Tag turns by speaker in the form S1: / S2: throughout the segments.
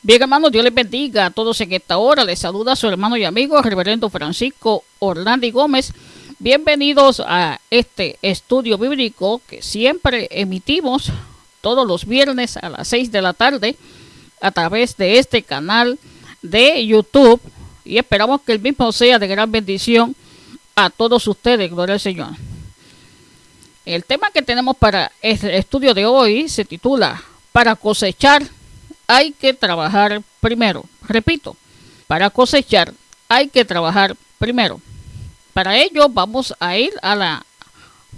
S1: Bien, hermanos, Dios les bendiga a todos en esta hora. Les saluda su hermano y amigo, reverendo Francisco Orlandi Gómez. Bienvenidos a este estudio bíblico que siempre emitimos todos los viernes a las 6 de la tarde a través de este canal de YouTube. Y esperamos que el mismo sea de gran bendición a todos ustedes. Gloria al Señor. El tema que tenemos para el estudio de hoy se titula Para cosechar hay que trabajar primero. Repito, para cosechar hay que trabajar primero. Para ello vamos a ir a la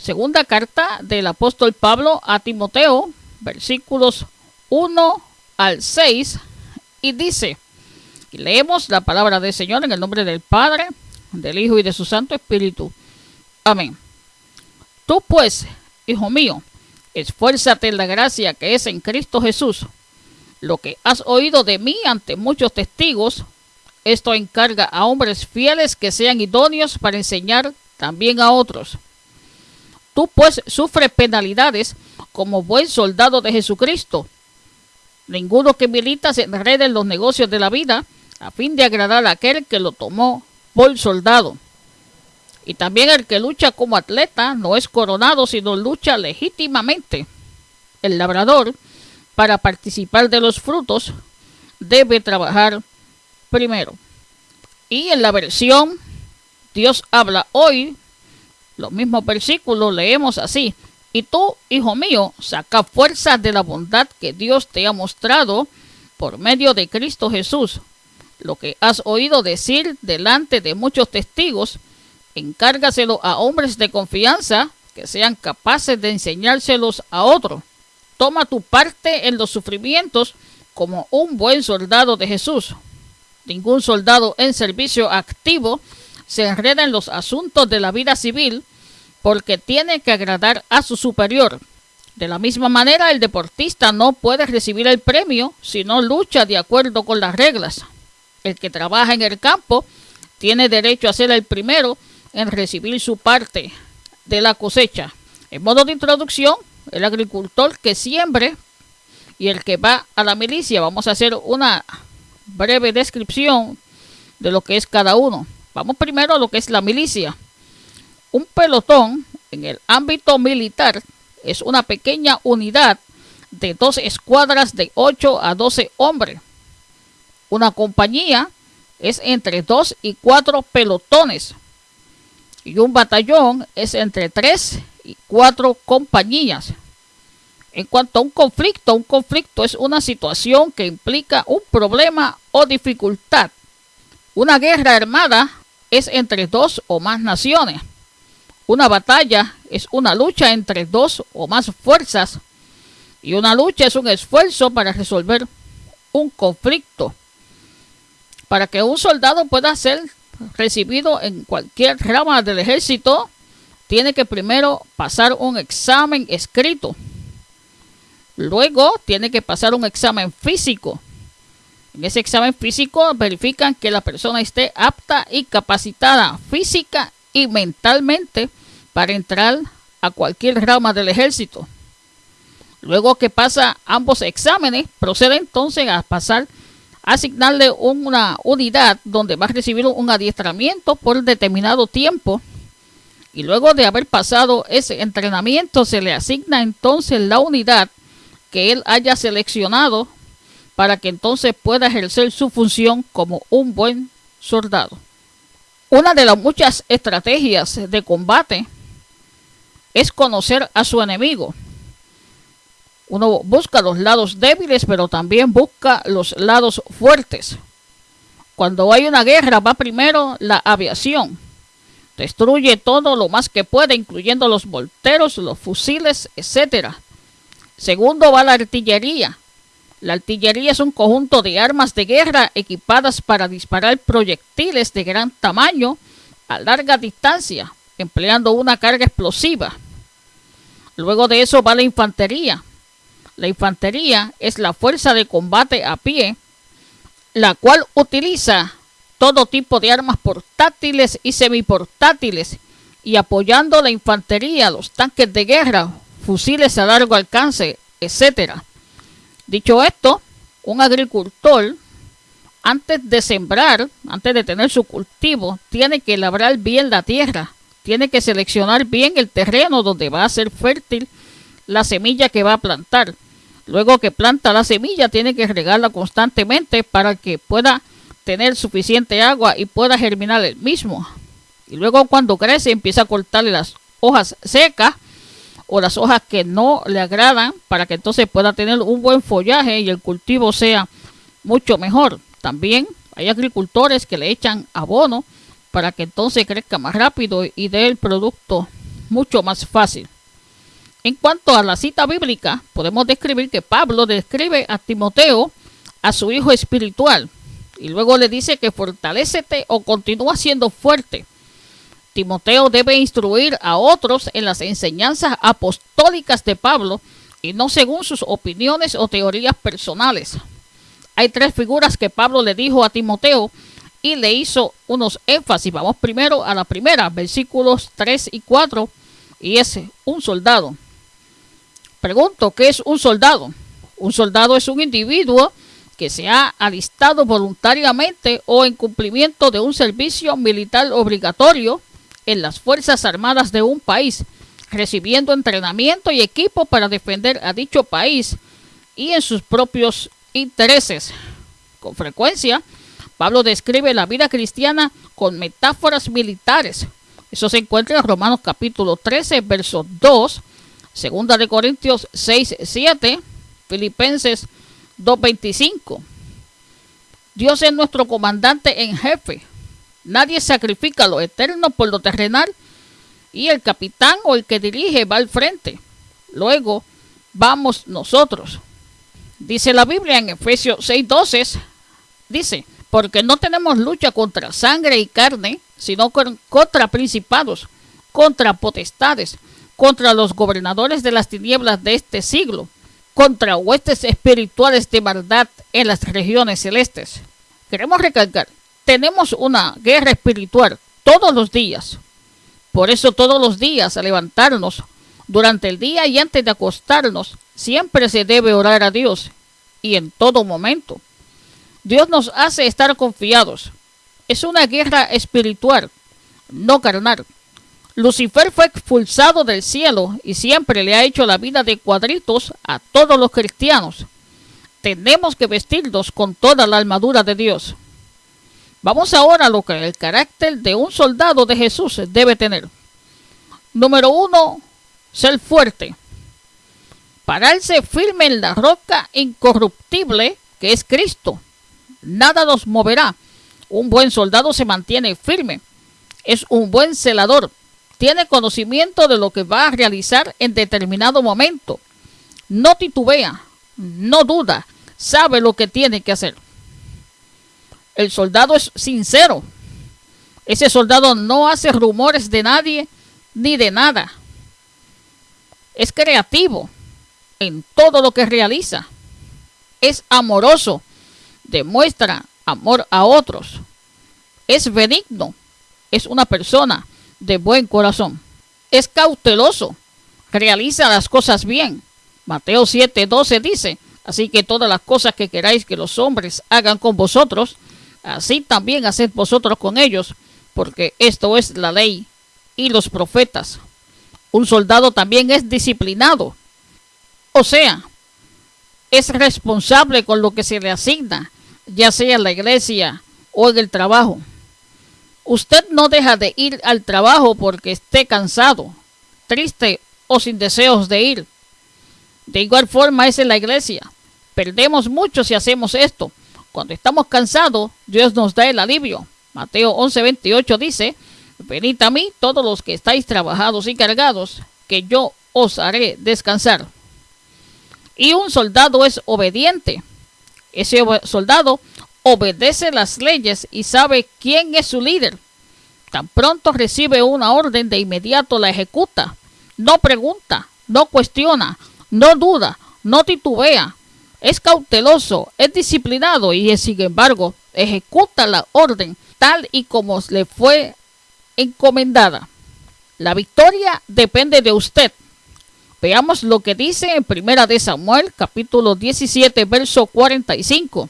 S1: segunda carta del apóstol Pablo a Timoteo, versículos 1 al 6, y dice, leemos la palabra del Señor en el nombre del Padre, del Hijo y de su Santo Espíritu. Amén. Tú pues, hijo mío, esfuérzate en la gracia que es en Cristo Jesús lo que has oído de mí ante muchos testigos, esto encarga a hombres fieles que sean idóneos para enseñar también a otros. Tú pues sufres penalidades como buen soldado de Jesucristo. Ninguno que milita se enrede en los negocios de la vida a fin de agradar a aquel que lo tomó por soldado. Y también el que lucha como atleta no es coronado, sino lucha legítimamente. El labrador para participar de los frutos, debe trabajar primero. Y en la versión Dios habla hoy, los mismos versículos leemos así. Y tú, hijo mío, saca fuerza de la bondad que Dios te ha mostrado por medio de Cristo Jesús. Lo que has oído decir delante de muchos testigos, encárgaselo a hombres de confianza que sean capaces de enseñárselos a otros. Toma tu parte en los sufrimientos como un buen soldado de Jesús. Ningún soldado en servicio activo se enreda en los asuntos de la vida civil porque tiene que agradar a su superior. De la misma manera, el deportista no puede recibir el premio si no lucha de acuerdo con las reglas. El que trabaja en el campo tiene derecho a ser el primero en recibir su parte de la cosecha. En modo de introducción, el agricultor que siembre y el que va a la milicia. Vamos a hacer una breve descripción de lo que es cada uno. Vamos primero a lo que es la milicia. Un pelotón en el ámbito militar es una pequeña unidad de dos escuadras de 8 a 12 hombres. Una compañía es entre 2 y 4 pelotones. Y un batallón es entre 3 y cuatro compañías. En cuanto a un conflicto, un conflicto es una situación que implica un problema o dificultad. Una guerra armada es entre dos o más naciones. Una batalla es una lucha entre dos o más fuerzas. Y una lucha es un esfuerzo para resolver un conflicto. Para que un soldado pueda ser recibido en cualquier rama del ejército, tiene que primero pasar un examen escrito. Luego tiene que pasar un examen físico. En ese examen físico verifican que la persona esté apta y capacitada física y mentalmente para entrar a cualquier rama del ejército. Luego que pasa ambos exámenes, procede entonces a pasar a asignarle una unidad donde va a recibir un adiestramiento por determinado tiempo y luego de haber pasado ese entrenamiento se le asigna entonces la unidad que él haya seleccionado para que entonces pueda ejercer su función como un buen soldado. Una de las muchas estrategias de combate es conocer a su enemigo. Uno busca los lados débiles, pero también busca los lados fuertes. Cuando hay una guerra va primero la aviación Destruye todo lo más que puede, incluyendo los volteros, los fusiles, etc. Segundo va la artillería. La artillería es un conjunto de armas de guerra equipadas para disparar proyectiles de gran tamaño a larga distancia, empleando una carga explosiva. Luego de eso va la infantería. La infantería es la fuerza de combate a pie, la cual utiliza todo tipo de armas portátiles y semiportátiles y apoyando la infantería, los tanques de guerra, fusiles a largo alcance, etc. Dicho esto, un agricultor, antes de sembrar, antes de tener su cultivo, tiene que labrar bien la tierra, tiene que seleccionar bien el terreno donde va a ser fértil la semilla que va a plantar. Luego que planta la semilla, tiene que regarla constantemente para que pueda tener suficiente agua y pueda germinar el mismo. Y luego cuando crece empieza a cortarle las hojas secas o las hojas que no le agradan para que entonces pueda tener un buen follaje y el cultivo sea mucho mejor. También hay agricultores que le echan abono para que entonces crezca más rápido y dé el producto mucho más fácil. En cuanto a la cita bíblica, podemos describir que Pablo describe a Timoteo, a su hijo espiritual, y luego le dice que fortalecete o continúa siendo fuerte Timoteo debe instruir a otros en las enseñanzas apostólicas de Pablo y no según sus opiniones o teorías personales. Hay tres figuras que Pablo le dijo a Timoteo y le hizo unos énfasis. Vamos primero a la primera, versículos 3 y 4, y es un soldado. Pregunto, ¿qué es un soldado? Un soldado es un individuo que se ha alistado voluntariamente o en cumplimiento de un servicio militar obligatorio en las Fuerzas Armadas de un país, recibiendo entrenamiento y equipo para defender a dicho país y en sus propios intereses. Con frecuencia, Pablo describe la vida cristiana con metáforas militares. Eso se encuentra en Romanos capítulo 13, verso 2, segunda de Corintios 6, 7, Filipenses 2.25. Dios es nuestro comandante en jefe, Nadie sacrifica lo eterno por lo terrenal y el capitán o el que dirige va al frente. Luego vamos nosotros. Dice la Biblia en Efesios 6:12, dice, porque no tenemos lucha contra sangre y carne, sino contra principados, contra potestades, contra los gobernadores de las tinieblas de este siglo, contra huestes espirituales de maldad en las regiones celestes. Queremos recalcar tenemos una guerra espiritual todos los días. Por eso todos los días a levantarnos durante el día y antes de acostarnos, siempre se debe orar a Dios y en todo momento. Dios nos hace estar confiados. Es una guerra espiritual, no carnal. Lucifer fue expulsado del cielo y siempre le ha hecho la vida de cuadritos a todos los cristianos. Tenemos que vestirnos con toda la armadura de Dios. Vamos ahora a lo que el carácter de un soldado de Jesús debe tener. Número uno, ser fuerte. Pararse firme en la roca incorruptible que es Cristo. Nada nos moverá. Un buen soldado se mantiene firme. Es un buen celador. Tiene conocimiento de lo que va a realizar en determinado momento. No titubea, no duda, sabe lo que tiene que hacer. El soldado es sincero. Ese soldado no hace rumores de nadie ni de nada. Es creativo en todo lo que realiza. Es amoroso. Demuestra amor a otros. Es benigno. Es una persona de buen corazón. Es cauteloso. Realiza las cosas bien. Mateo 7:12 dice, así que todas las cosas que queráis que los hombres hagan con vosotros, Así también haced vosotros con ellos, porque esto es la ley y los profetas. Un soldado también es disciplinado, o sea, es responsable con lo que se le asigna, ya sea en la iglesia o en el trabajo. Usted no deja de ir al trabajo porque esté cansado, triste o sin deseos de ir. De igual forma es en la iglesia. Perdemos mucho si hacemos esto, cuando estamos cansados, Dios nos da el alivio. Mateo 11:28 dice, venid a mí todos los que estáis trabajados y cargados, que yo os haré descansar. Y un soldado es obediente. Ese soldado obedece las leyes y sabe quién es su líder. Tan pronto recibe una orden, de inmediato la ejecuta. No pregunta, no cuestiona, no duda, no titubea, es cauteloso, es disciplinado y sin embargo ejecuta la orden tal y como le fue encomendada. La victoria depende de usted. Veamos lo que dice en Primera de Samuel, capítulo 17, verso 45.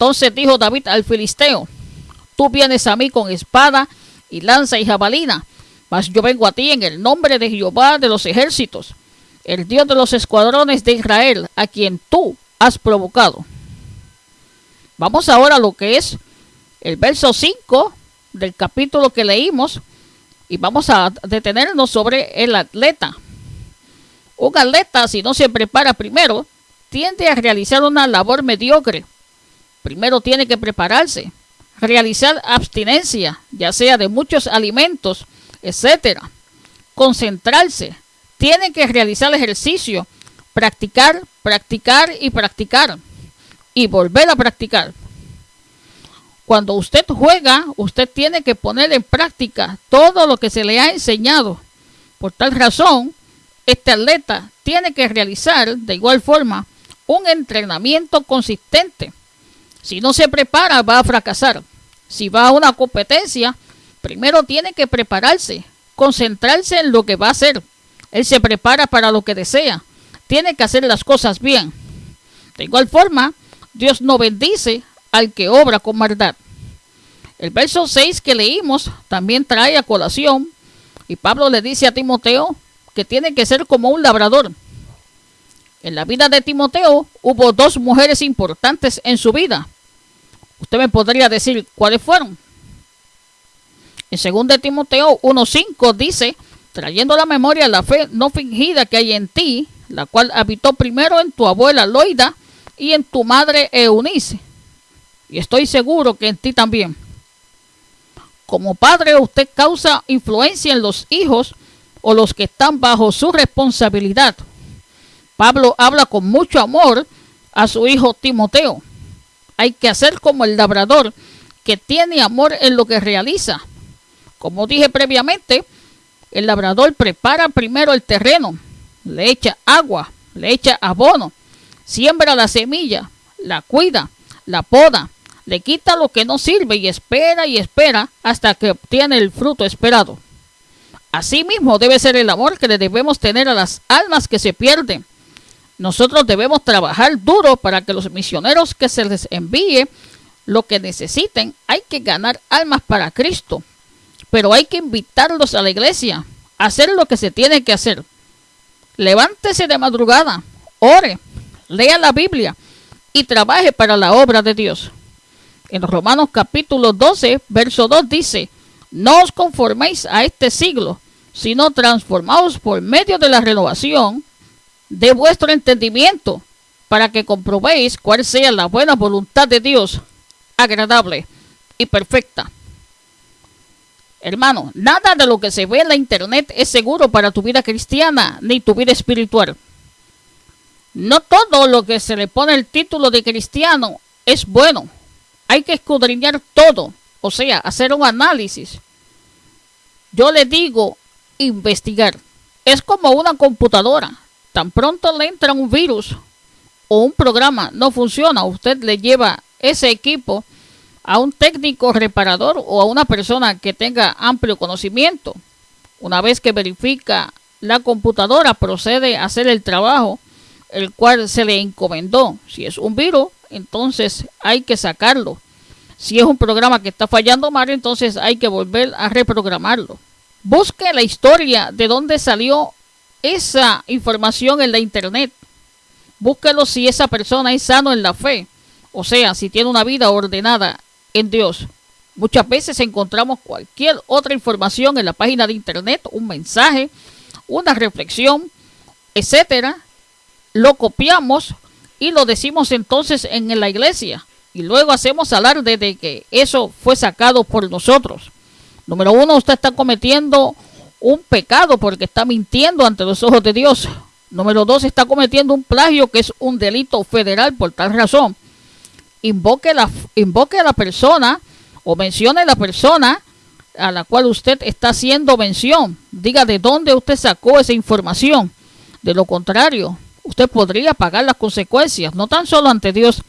S1: Entonces dijo David al filisteo, tú vienes a mí con espada y lanza y jabalina, mas yo vengo a ti en el nombre de Jehová de los ejércitos, el Dios de los escuadrones de Israel, a quien tú has provocado. Vamos ahora a lo que es el verso 5 del capítulo que leímos y vamos a detenernos sobre el atleta. Un atleta, si no se prepara primero, tiende a realizar una labor mediocre. Primero tiene que prepararse, realizar abstinencia, ya sea de muchos alimentos, etcétera. Concentrarse, tiene que realizar ejercicio, practicar, practicar y practicar y volver a practicar. Cuando usted juega, usted tiene que poner en práctica todo lo que se le ha enseñado. Por tal razón, este atleta tiene que realizar de igual forma un entrenamiento consistente. Si no se prepara, va a fracasar. Si va a una competencia, primero tiene que prepararse, concentrarse en lo que va a hacer. Él se prepara para lo que desea. Tiene que hacer las cosas bien. De igual forma, Dios no bendice al que obra con maldad. El verso 6 que leímos también trae a colación y Pablo le dice a Timoteo que tiene que ser como un labrador. En la vida de Timoteo hubo dos mujeres importantes en su vida. Usted me podría decir cuáles fueron. En 2 Timoteo 1.5 dice, trayendo a la memoria la fe no fingida que hay en ti, la cual habitó primero en tu abuela Loida y en tu madre Eunice. Y estoy seguro que en ti también. Como padre usted causa influencia en los hijos o los que están bajo su responsabilidad. Pablo habla con mucho amor a su hijo Timoteo. Hay que hacer como el labrador que tiene amor en lo que realiza. Como dije previamente, el labrador prepara primero el terreno, le echa agua, le echa abono, siembra la semilla, la cuida, la poda, le quita lo que no sirve y espera y espera hasta que obtiene el fruto esperado. Asimismo debe ser el amor que le debemos tener a las almas que se pierden. Nosotros debemos trabajar duro para que los misioneros que se les envíe lo que necesiten. Hay que ganar almas para Cristo, pero hay que invitarlos a la iglesia, a hacer lo que se tiene que hacer. Levántese de madrugada, ore, lea la Biblia y trabaje para la obra de Dios. En Romanos capítulo 12, verso 2 dice, no os conforméis a este siglo, sino transformaos por medio de la renovación de vuestro entendimiento, para que comprobéis cuál sea la buena voluntad de Dios, agradable y perfecta. Hermano, nada de lo que se ve en la internet es seguro para tu vida cristiana ni tu vida espiritual. No todo lo que se le pone el título de cristiano es bueno. Hay que escudriñar todo, o sea, hacer un análisis. Yo le digo investigar. Es como una computadora. Tan pronto le entra un virus o un programa no funciona, usted le lleva ese equipo a un técnico reparador o a una persona que tenga amplio conocimiento. Una vez que verifica la computadora, procede a hacer el trabajo el cual se le encomendó. Si es un virus, entonces hay que sacarlo. Si es un programa que está fallando mal, entonces hay que volver a reprogramarlo. Busque la historia de dónde salió esa información en la internet. Búsquelo si esa persona es sano en la fe, o sea, si tiene una vida ordenada en Dios. Muchas veces encontramos cualquier otra información en la página de internet, un mensaje, una reflexión, etcétera. Lo copiamos y lo decimos entonces en la iglesia. Y luego hacemos alarde de que eso fue sacado por nosotros. Número uno, usted está cometiendo un pecado porque está mintiendo ante los ojos de Dios. Número dos, está cometiendo un plagio que es un delito federal por tal razón. Invoque, la, invoque a la persona o mencione a la persona a la cual usted está haciendo mención. Diga de dónde usted sacó esa información. De lo contrario, usted podría pagar las consecuencias, no tan solo ante Dios,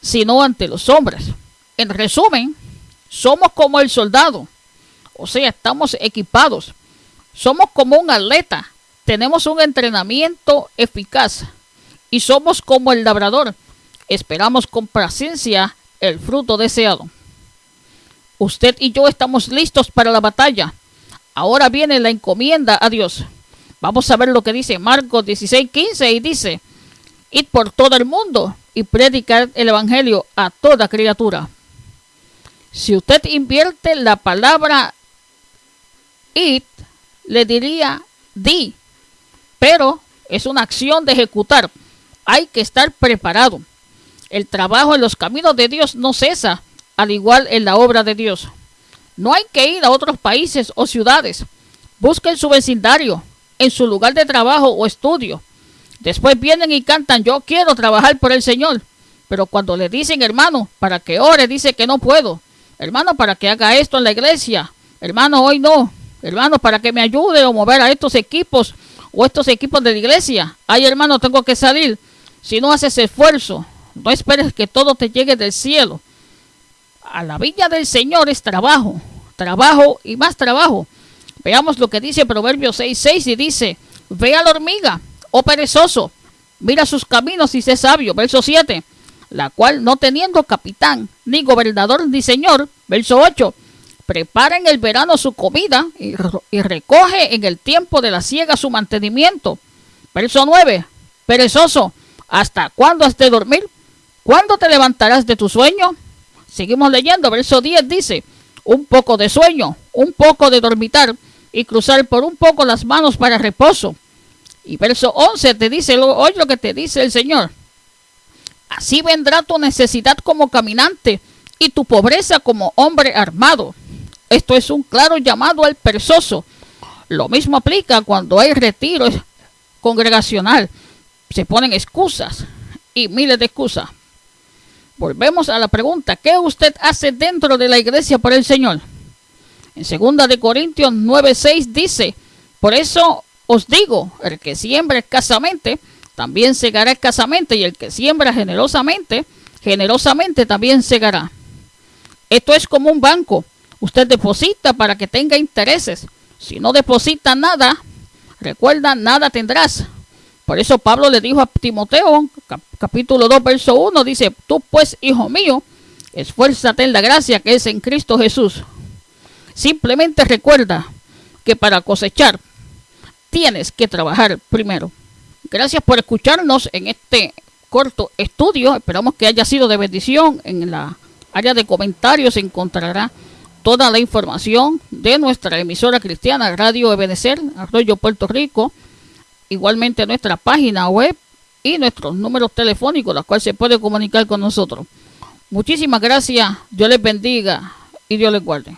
S1: sino ante los hombres. En resumen, somos como el soldado o sea, estamos equipados. Somos como un atleta. tenemos un entrenamiento eficaz y somos como el labrador. Esperamos con paciencia el fruto deseado. Usted y yo estamos listos para la batalla. Ahora viene la encomienda a Dios. Vamos a ver lo que dice Marcos 16:15 y dice, id por todo el mundo y predicar el Evangelio a toda criatura. Si usted invierte la palabra id, le diría di, pero es una acción de ejecutar. Hay que estar preparado. El trabajo en los caminos de Dios no cesa, al igual en la obra de Dios. No hay que ir a otros países o ciudades. Busquen su vecindario, en su lugar de trabajo o estudio. Después vienen y cantan, yo quiero trabajar por el Señor. Pero cuando le dicen, hermano, para que ore, dice que no puedo. Hermano, para que haga esto en la iglesia. Hermano, hoy no. Hermano, para que me ayude a mover a estos equipos o estos equipos de la iglesia. Ay, hermano, tengo que salir. Si no haces esfuerzo, no esperes que todo te llegue del cielo. A la viña del Señor es trabajo, trabajo y más trabajo. Veamos lo que dice Proverbios 6.6 y dice, ve a la hormiga, oh perezoso, mira sus caminos y sé sabio. Verso 7, la cual no teniendo capitán, ni gobernador, ni señor. Verso 8, prepara en el verano su comida y, recoge en el tiempo de la siega su mantenimiento. Verso 9, perezoso, ¿hasta cuándo has de dormir? ¿Cuándo te levantarás de tu sueño? Seguimos leyendo, verso 10 dice, un poco de sueño, un poco de dormitar y cruzar por un poco las manos para reposo. Y verso 11 te dice, oye lo que te dice el Señor. Así vendrá tu necesidad como caminante y tu pobreza como hombre armado. Esto es un claro llamado al perezoso. Lo mismo aplica cuando hay retiro congregacional. Se ponen excusas y miles de excusas. Volvemos a la pregunta, ¿qué usted hace dentro de la iglesia por el Señor? En 2 de Corintios 9:6 dice, por eso os digo, el que siembra escasamente, también segará escasamente, y el que siembra generosamente, generosamente también segará. Esto es como un banco. Usted deposita para que tenga intereses. Si no deposita nada, recuerda, nada tendrás. Por eso Pablo le dijo a Timoteo, capítulo 2, verso 1, dice, tú pues, hijo mío, esfuérzate en la gracia que es en Cristo Jesús. Simplemente recuerda que para cosechar tienes que trabajar primero. Gracias por escucharnos en este corto estudio. Esperamos que haya sido de bendición. En la área de comentarios encontrará toda la información de nuestra emisora cristiana Radio Ebenecer, Arroyo Puerto Rico igualmente nuestra página web y nuestros números telefónicos, los cuales se puede comunicar con nosotros. Muchísimas gracias, Dios les bendiga y Dios les guarde.